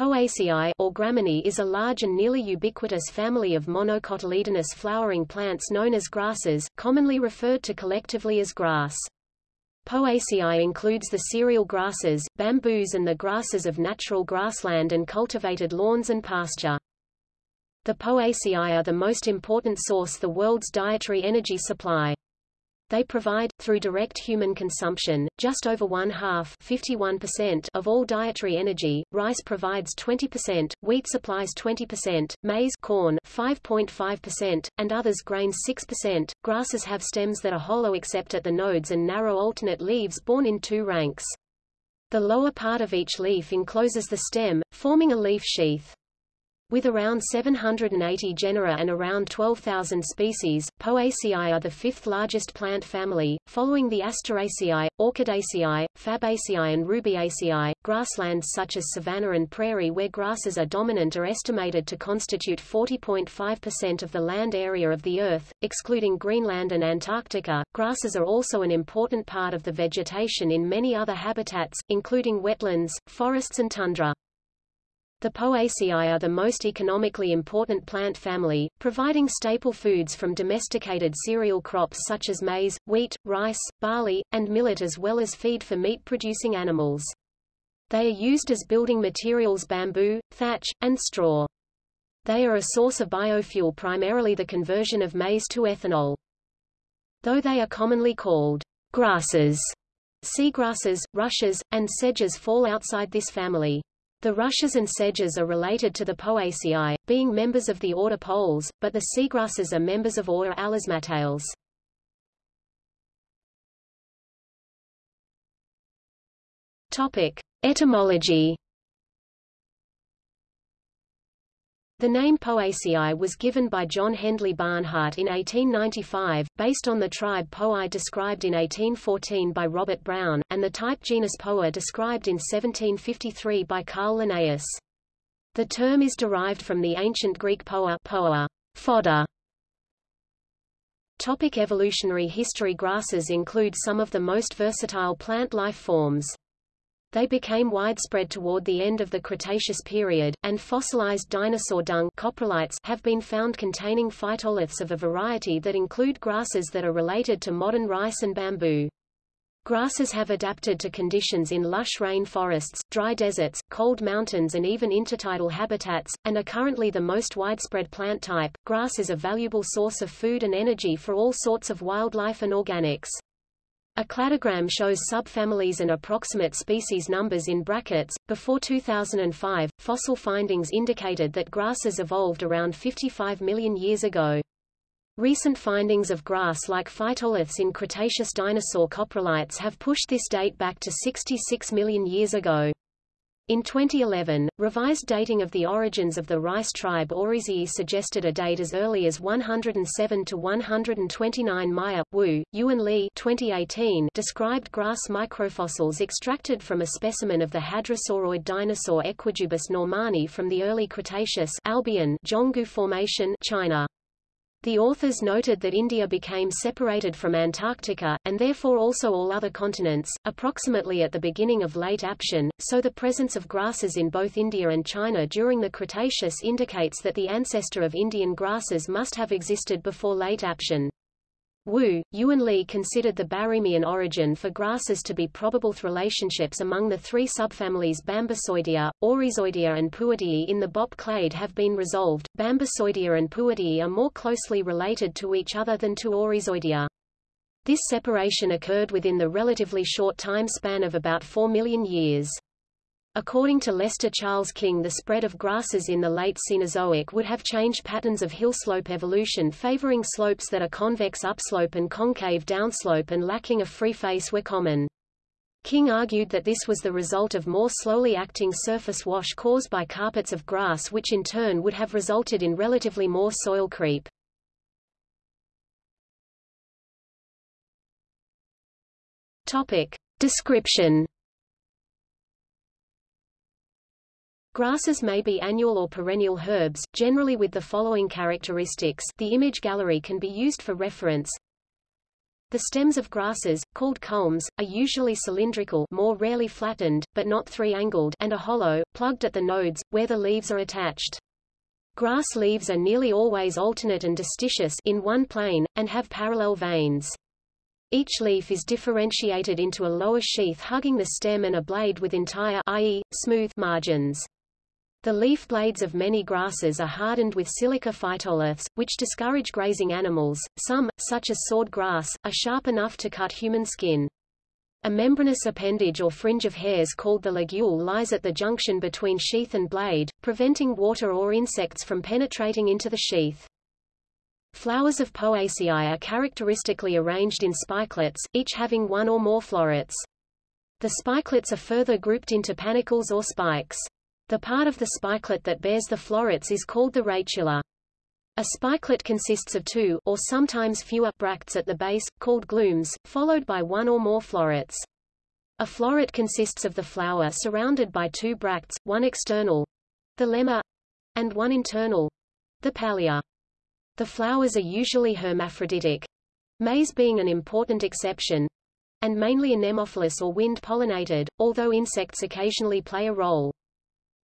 Poaceae or Gramineae is a large and nearly ubiquitous family of monocotyledonous flowering plants known as grasses, commonly referred to collectively as grass. Poaceae includes the cereal grasses, bamboos and the grasses of natural grassland and cultivated lawns and pasture. The Poaceae are the most important source the world's dietary energy supply. They provide, through direct human consumption, just over one-half of all dietary energy, rice provides 20%, wheat supplies 20%, maize corn 5.5%, and others grains 6%. Grasses have stems that are hollow except at the nodes and narrow alternate leaves borne in two ranks. The lower part of each leaf encloses the stem, forming a leaf sheath. With around 780 genera and around 12,000 species, Poaceae are the fifth largest plant family, following the Asteraceae, Orchidaceae, Fabaceae and Rubiaceae. Grasslands such as savanna and prairie where grasses are dominant are estimated to constitute 40.5% of the land area of the Earth, excluding Greenland and Antarctica. Grasses are also an important part of the vegetation in many other habitats, including wetlands, forests and tundra. The Poaceae are the most economically important plant family, providing staple foods from domesticated cereal crops such as maize, wheat, rice, barley, and millet as well as feed for meat-producing animals. They are used as building materials bamboo, thatch, and straw. They are a source of biofuel primarily the conversion of maize to ethanol. Though they are commonly called grasses, seagrasses, rushes, and sedges fall outside this family. The rushes and sedges are related to the Poaceae, being members of the order Poales, but the seagrasses are members of order Alismatales. Topic: Etymology The name Poaceae was given by John Hendley Barnhart in 1895, based on the tribe Poae described in 1814 by Robert Brown, and the type genus Poa described in 1753 by Carl Linnaeus. The term is derived from the ancient Greek poa, poa fodder. Topic evolutionary history Grasses include some of the most versatile plant life forms. They became widespread toward the end of the Cretaceous period, and fossilized dinosaur dung coprolites have been found containing phytoliths of a variety that include grasses that are related to modern rice and bamboo. Grasses have adapted to conditions in lush rain forests, dry deserts, cold mountains and even intertidal habitats, and are currently the most widespread plant type. Grass is a valuable source of food and energy for all sorts of wildlife and organics. A cladogram shows subfamilies and approximate species numbers in brackets. Before 2005, fossil findings indicated that grasses evolved around 55 million years ago. Recent findings of grass-like phytoliths in Cretaceous dinosaur coprolites have pushed this date back to 66 million years ago. In 2011, revised dating of the origins of the rice tribe Oryzae suggested a date as early as 107 to 129 Maya. Wu, Yuan Li 2018 described grass microfossils extracted from a specimen of the hadrosauroid dinosaur Equijubus normani from the early Cretaceous Albian Formation, China. The authors noted that India became separated from Antarctica, and therefore also all other continents, approximately at the beginning of late Aptian, so the presence of grasses in both India and China during the Cretaceous indicates that the ancestor of Indian grasses must have existed before late Aptian. Wu, Yuan Li considered the Barremian origin for grasses to be probable. Relationships among the three subfamilies Bambusoidea, Oryzoidea and Pooideae in the BOP clade have been resolved. Bambusoidea and Pooideae are more closely related to each other than to Oryzoidea. This separation occurred within the relatively short time span of about 4 million years. According to Lester Charles King the spread of grasses in the late Cenozoic would have changed patterns of hillslope evolution favoring slopes that are convex upslope and concave downslope and lacking a free face were common. King argued that this was the result of more slowly acting surface wash caused by carpets of grass which in turn would have resulted in relatively more soil creep. Topic. Description Grasses may be annual or perennial herbs, generally with the following characteristics the image gallery can be used for reference. The stems of grasses, called culms, are usually cylindrical more rarely flattened, but not three-angled and are hollow, plugged at the nodes, where the leaves are attached. Grass leaves are nearly always alternate and distichous in one plane, and have parallel veins. Each leaf is differentiated into a lower sheath hugging the stem and a blade with entire i.e., smooth margins. The leaf blades of many grasses are hardened with silica phytoliths, which discourage grazing animals. Some, such as sword grass, are sharp enough to cut human skin. A membranous appendage or fringe of hairs called the ligule lies at the junction between sheath and blade, preventing water or insects from penetrating into the sheath. Flowers of Poaceae are characteristically arranged in spikelets, each having one or more florets. The spikelets are further grouped into panicles or spikes. The part of the spikelet that bears the florets is called the rachilla. A spikelet consists of two or sometimes fewer bracts at the base, called glumes, followed by one or more florets. A floret consists of the flower surrounded by two bracts, one external, the lemma, and one internal, the palea. The flowers are usually hermaphroditic, maize being an important exception, and mainly anemophilous or wind-pollinated, although insects occasionally play a role.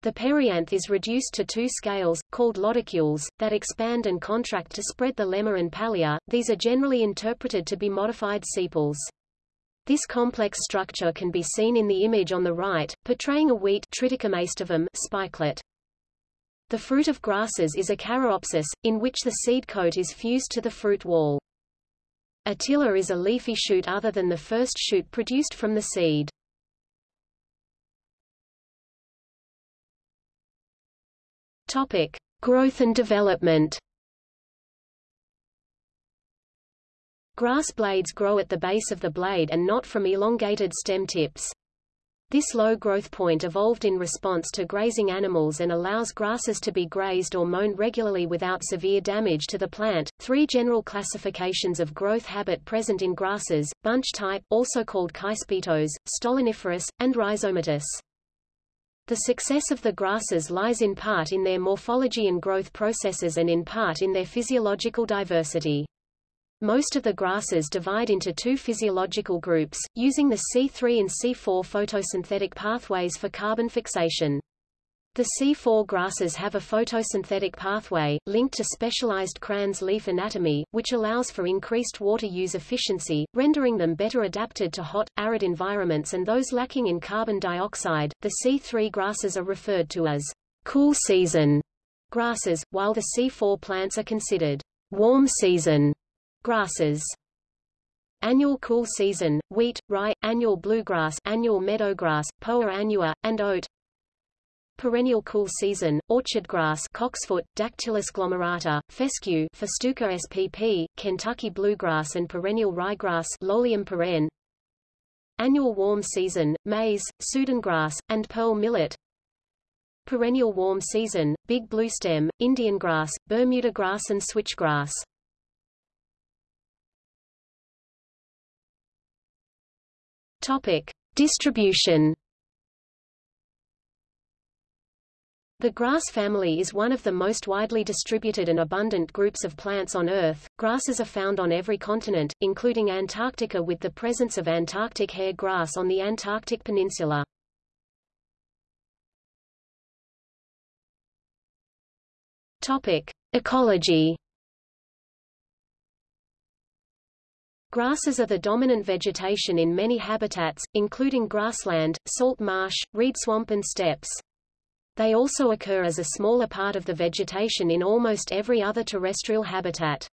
The perianth is reduced to two scales, called lodicules, that expand and contract to spread the lemma and palea. These are generally interpreted to be modified sepals. This complex structure can be seen in the image on the right, portraying a wheat spikelet. The fruit of grasses is a caryopsis, in which the seed coat is fused to the fruit wall. A tiller is a leafy shoot other than the first shoot produced from the seed. Topic: Growth and development. Grass blades grow at the base of the blade and not from elongated stem tips. This low growth point evolved in response to grazing animals and allows grasses to be grazed or mown regularly without severe damage to the plant. Three general classifications of growth habit present in grasses, bunch type, also called caespitose, stoloniferous, and rhizomatous. The success of the grasses lies in part in their morphology and growth processes and in part in their physiological diversity. Most of the grasses divide into two physiological groups, using the C3 and C4 photosynthetic pathways for carbon fixation. The C4 grasses have a photosynthetic pathway, linked to specialized Kranz leaf anatomy, which allows for increased water use efficiency, rendering them better adapted to hot, arid environments and those lacking in carbon dioxide. The C3 grasses are referred to as cool season grasses, while the C4 plants are considered warm season grasses. Annual cool season, wheat, rye, annual bluegrass, annual meadowgrass, poa annua, and oat, perennial cool season, orchard grass cocksfoot, Dactylis glomerata, fescue Festuca spp, Kentucky bluegrass and perennial ryegrass Lolium perenne. Annual warm season, maize, Sudan grass, and pearl millet. Perennial warm season, big bluestem, Indian grass, Bermuda grass and switchgrass. Topic. Distribution The grass family is one of the most widely distributed and abundant groups of plants on Earth. Grasses are found on every continent, including Antarctica with the presence of Antarctic hair grass on the Antarctic Peninsula. Topic: Ecology. Grasses are the dominant vegetation in many habitats, including grassland, salt marsh, reed swamp and steppes. They also occur as a smaller part of the vegetation in almost every other terrestrial habitat.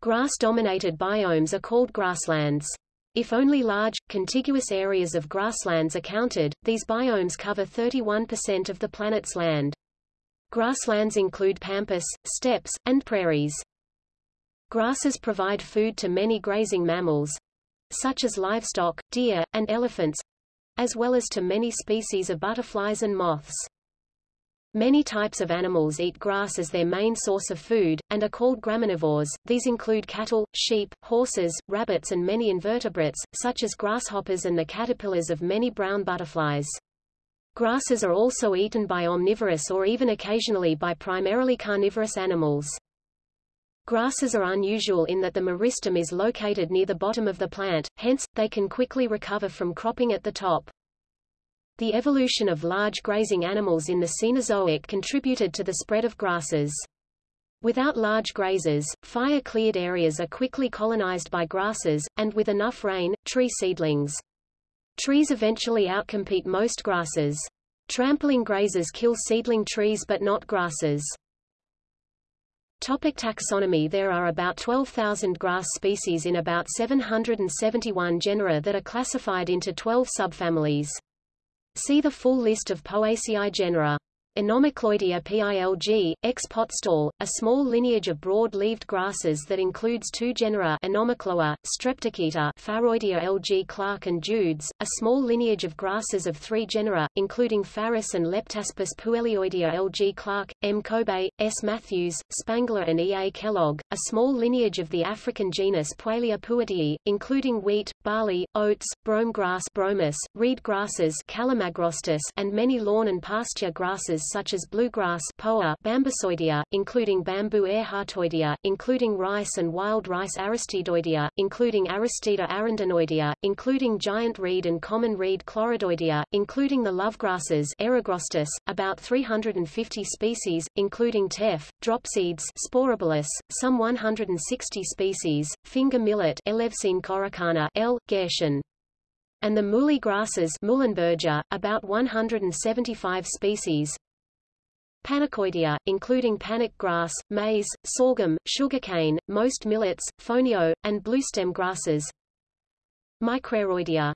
Grass-dominated biomes are called grasslands. If only large, contiguous areas of grasslands are counted, these biomes cover 31% of the planet's land. Grasslands include pampas, steppes, and prairies. Grasses provide food to many grazing mammals, such as livestock, deer, and elephants, as well as to many species of butterflies and moths. Many types of animals eat grass as their main source of food, and are called graminivores. These include cattle, sheep, horses, rabbits and many invertebrates, such as grasshoppers and the caterpillars of many brown butterflies. Grasses are also eaten by omnivorous or even occasionally by primarily carnivorous animals. Grasses are unusual in that the meristem is located near the bottom of the plant, hence, they can quickly recover from cropping at the top. The evolution of large grazing animals in the Cenozoic contributed to the spread of grasses. Without large grazers, fire-cleared areas are quickly colonized by grasses, and with enough rain, tree seedlings. Trees eventually outcompete most grasses. Trampling grazers kill seedling trees but not grasses. Topic taxonomy There are about 12,000 grass species in about 771 genera that are classified into 12 subfamilies. See the full list of Poaceae genera. Anomicloidea pilg, ex Potztal, a small lineage of broad-leaved grasses that includes two genera Anomochloa, Streptochaeta Pharoidea lg Clark and Judes, a small lineage of grasses of three genera, including Pharus and Leptaspis Puelioidea lg Clark, M. Kobe, S. Matthews, Spangler and E. A. Kellogg, a small lineage of the African genus Puelia Pooideae, including wheat, barley, oats, brome grass bromus, reed grasses Calamagrostis, and many lawn and pasture grasses such as bluegrass Poa Bambusoidea, including bamboo Ehrhartoidea, including rice and wild rice Aristidoidea, including Aristida arundinoidea, including giant reed and common reed Chloridoidea, including the lovegrasses Eragrostis, about 350 species, including teff, dropseeds Sporobolus, some 160 species, finger millet coracana L. Gershon and the muhly grasses about 175 species, Panicoidea, including panic grass, maize, sorghum, sugarcane, most millets, fonio, and bluestem grasses. Micraroidea.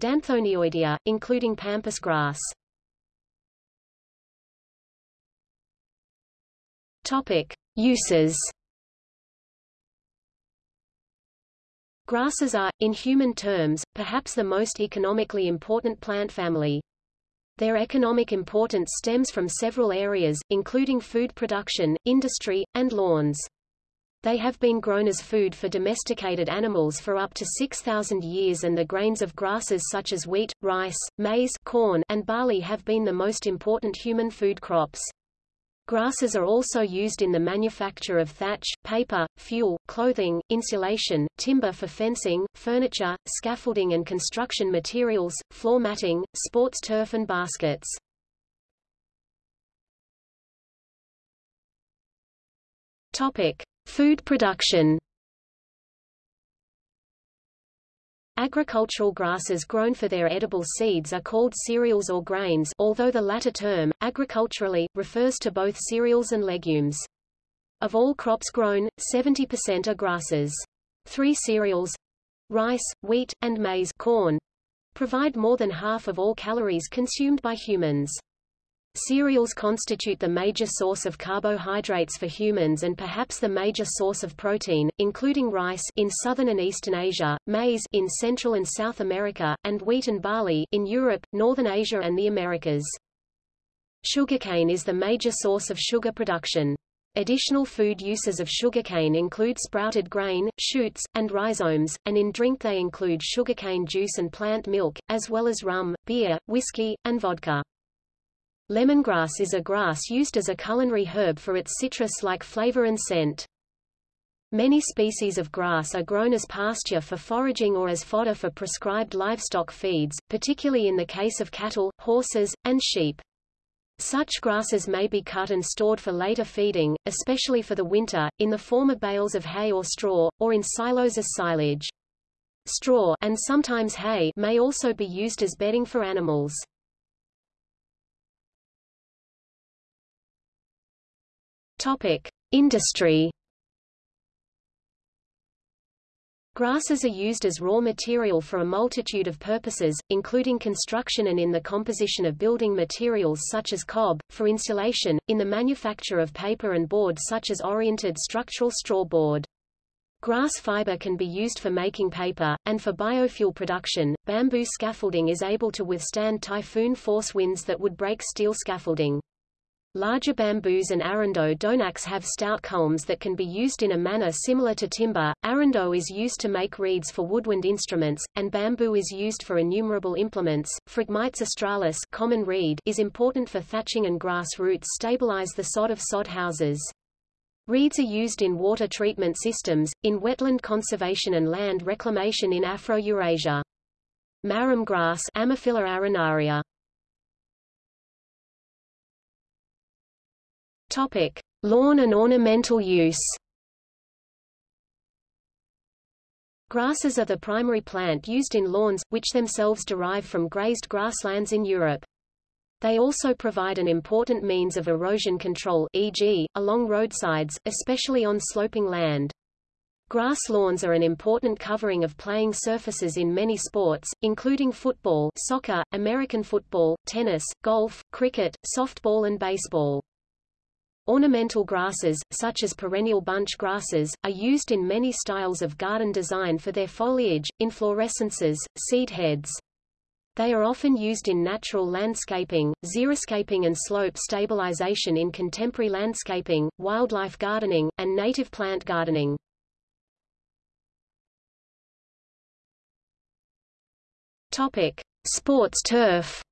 Danthonioidea, including pampas grass. Topic: Uses. Grasses are, in human terms, perhaps the most economically important plant family. Their economic importance stems from several areas, including food production, industry, and lawns. They have been grown as food for domesticated animals for up to 6,000 years and the grains of grasses such as wheat, rice, maize corn, and barley have been the most important human food crops. Grasses are also used in the manufacture of thatch, paper, fuel, clothing, insulation, timber for fencing, furniture, scaffolding and construction materials, floor matting, sports turf and baskets. Topic: Food production. Agricultural grasses grown for their edible seeds are called cereals or grains although the latter term, agriculturally, refers to both cereals and legumes. Of all crops grown, 70% are grasses. Three cereals—rice, wheat, and maize corn—provide more than half of all calories consumed by humans. Cereals constitute the major source of carbohydrates for humans and perhaps the major source of protein, including rice in southern and eastern Asia, maize in Central and South America, and wheat and barley in Europe, northern Asia and the Americas. Sugarcane is the major source of sugar production. Additional food uses of sugarcane include sprouted grain, shoots, and rhizomes, and in drink they include sugarcane juice and plant milk, as well as rum, beer, whiskey, and vodka. Lemongrass is a grass used as a culinary herb for its citrus-like flavor and scent. Many species of grass are grown as pasture for foraging or as fodder for prescribed livestock feeds, particularly in the case of cattle, horses, and sheep. Such grasses may be cut and stored for later feeding, especially for the winter, in the form of bales of hay or straw, or in silos as silage. Straw and sometimes hay may also be used as bedding for animals. Topic: Industry. Grasses are used as raw material for a multitude of purposes, including construction and in the composition of building materials such as cob, for insulation, in the manufacture of paper and board such as oriented structural straw board. Grass fiber can be used for making paper, and for biofuel production. Bamboo scaffolding is able to withstand typhoon force winds that would break steel scaffolding. Larger bamboos and arundo donax have stout culms that can be used in a manner similar to timber. Arundo is used to make reeds for woodwind instruments, and bamboo is used for innumerable implements. Phragmites australis common reed is important for thatching and grass roots stabilize the sod of sod houses. Reeds are used in water treatment systems, in wetland conservation and land reclamation in Afro-Eurasia. Marram grass Ammophila arenaria. Topic: Lawn and ornamental use. Grasses are the primary plant used in lawns, which themselves derive from grazed grasslands in Europe. They also provide an important means of erosion control e.g., along roadsides, especially on sloping land. Grass lawns are an important covering of playing surfaces in many sports, including football soccer, American football, tennis, golf, cricket, softball and baseball. Ornamental grasses, such as perennial bunch grasses, are used in many styles of garden design for their foliage, inflorescences, seed heads. They are often used in natural landscaping, xeriscaping and slope stabilization in contemporary landscaping, wildlife gardening, and native plant gardening. Topic: Sports turf.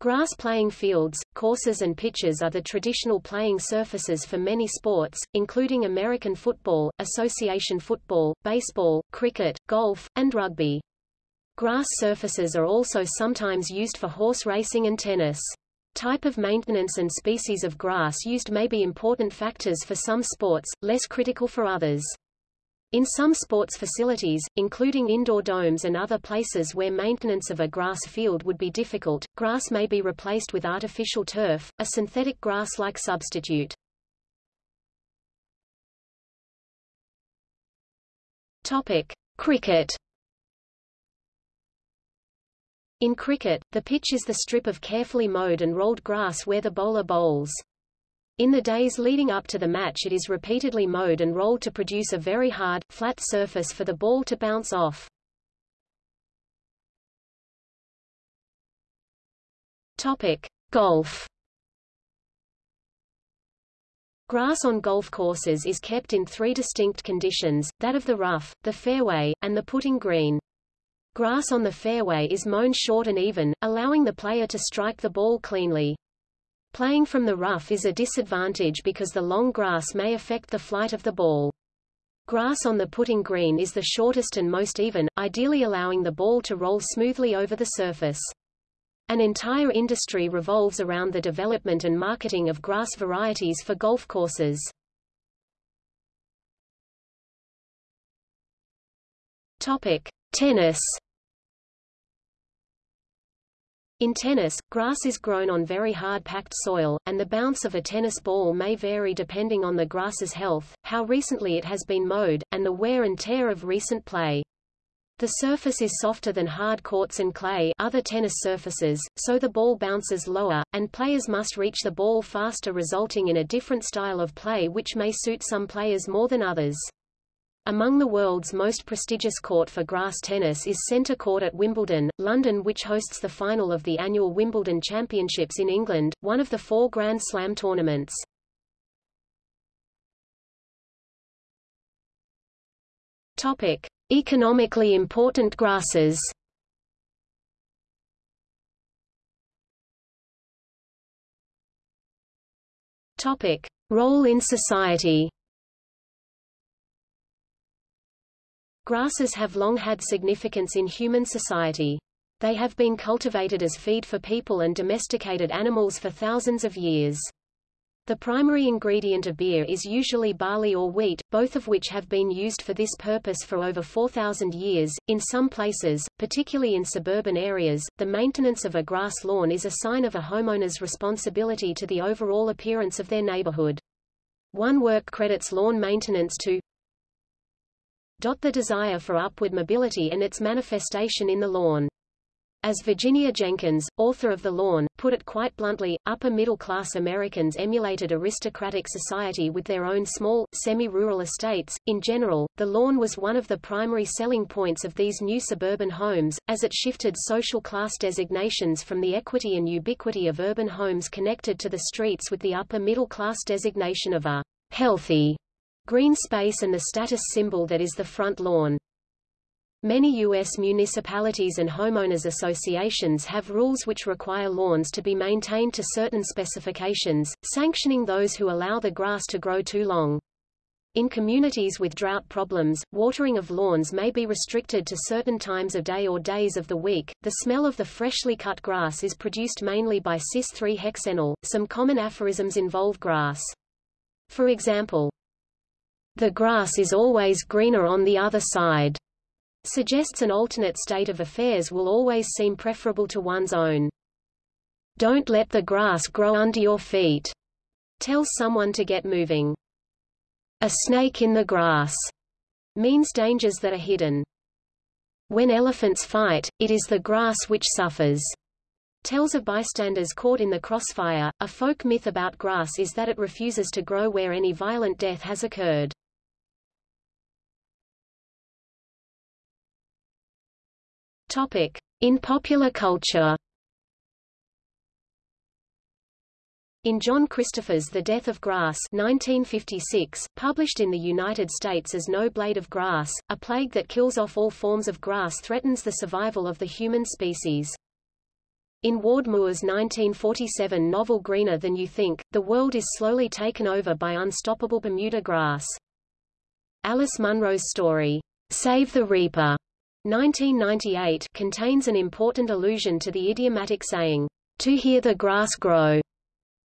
Grass playing fields, courses and pitches are the traditional playing surfaces for many sports, including American football, association football, baseball, cricket, golf, and rugby. Grass surfaces are also sometimes used for horse racing and tennis. Type of maintenance and species of grass used may be important factors for some sports, less critical for others. In some sports facilities, including indoor domes and other places where maintenance of a grass field would be difficult, grass may be replaced with artificial turf, a synthetic grass-like substitute. Topic: Cricket. In cricket, the pitch is the strip of carefully mowed and rolled grass where the bowler bowls. In the days leading up to the match it is repeatedly mowed and rolled to produce a very hard, flat surface for the ball to bounce off. Topic: Golf. Grass on golf courses is kept in three distinct conditions, that of the rough, the fairway, and the putting green. Grass on the fairway is mown short and even, allowing the player to strike the ball cleanly. Playing from the rough is a disadvantage because the long grass may affect the flight of the ball. Grass on the putting green is the shortest and most even, ideally allowing the ball to roll smoothly over the surface. An entire industry revolves around the development and marketing of grass varieties for golf courses. Topic: Tennis in tennis, grass is grown on very hard packed soil, and the bounce of a tennis ball may vary depending on the grass's health, how recently it has been mowed, and the wear and tear of recent play. The surface is softer than hard courts and clay other tennis surfaces, so the ball bounces lower, and players must reach the ball faster resulting in a different style of play which may suit some players more than others. Among the world's most prestigious court for grass tennis is Centre Court at Wimbledon, London which hosts the final of the annual Wimbledon Championships in England, one of the four Grand Slam tournaments. Topic: Economically important grasses. Topic: Role in society. Grasses have long had significance in human society. They have been cultivated as feed for people and domesticated animals for thousands of years. The primary ingredient of beer is usually barley or wheat, both of which have been used for this purpose for over 4,000 years. In some places, particularly in suburban areas, the maintenance of a grass lawn is a sign of a homeowner's responsibility to the overall appearance of their neighborhood. One work credits lawn maintenance to the desire for upward mobility and its manifestation in the lawn. As Virginia Jenkins, author of The Lawn, put it quite bluntly, upper-middle-class Americans emulated aristocratic society with their own small, semi-rural estates. In general, the lawn was one of the primary selling points of these new suburban homes, as it shifted social class designations from the equity and ubiquity of urban homes connected to the streets with the upper-middle-class designation of a healthy green space and the status symbol that is the front lawn. Many U.S. municipalities and homeowners associations have rules which require lawns to be maintained to certain specifications, sanctioning those who allow the grass to grow too long. In communities with drought problems, watering of lawns may be restricted to certain times of day or days of the week. The smell of the freshly cut grass is produced mainly by cis-3-hexenol. Some common aphorisms involve grass. For example, the grass is always greener on the other side suggests an alternate state of affairs will always seem preferable to one's own. Don't let the grass grow under your feet, tells someone to get moving. A snake in the grass means dangers that are hidden. When elephants fight, it is the grass which suffers. Tells of bystanders caught in the crossfire. A folk myth about grass is that it refuses to grow where any violent death has occurred. Topic: In popular culture. In John Christopher's The Death of Grass 1956, published in the United States as No Blade of Grass, a plague that kills off all forms of grass threatens the survival of the human species. In Ward Moore's 1947 novel Greener Than You Think, the world is slowly taken over by unstoppable Bermuda grass. Alice Munro's story, Save the Reaper, 1998 contains an important allusion to the idiomatic saying, to hear the grass grow.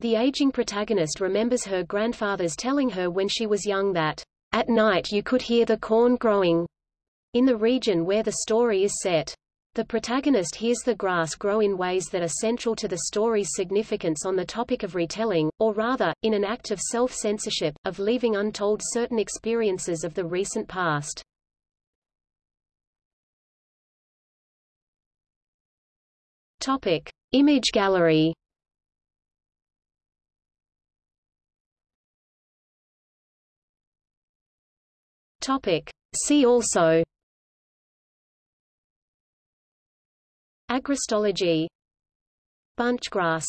The aging protagonist remembers her grandfather's telling her when she was young that, at night you could hear the corn growing, in the region where the story is set. The protagonist hears the grass grow in ways that are central to the story's significance on the topic of retelling, or rather, in an act of self-censorship, of leaving untold certain experiences of the recent past. Topic: Image gallery. Topic: See also. Agrostology Bunch grass.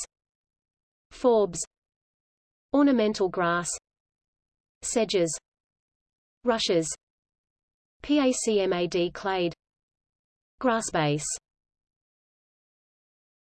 Forbs Ornamental grass. Sedges. Rushes. PACMAD clade. Grassbase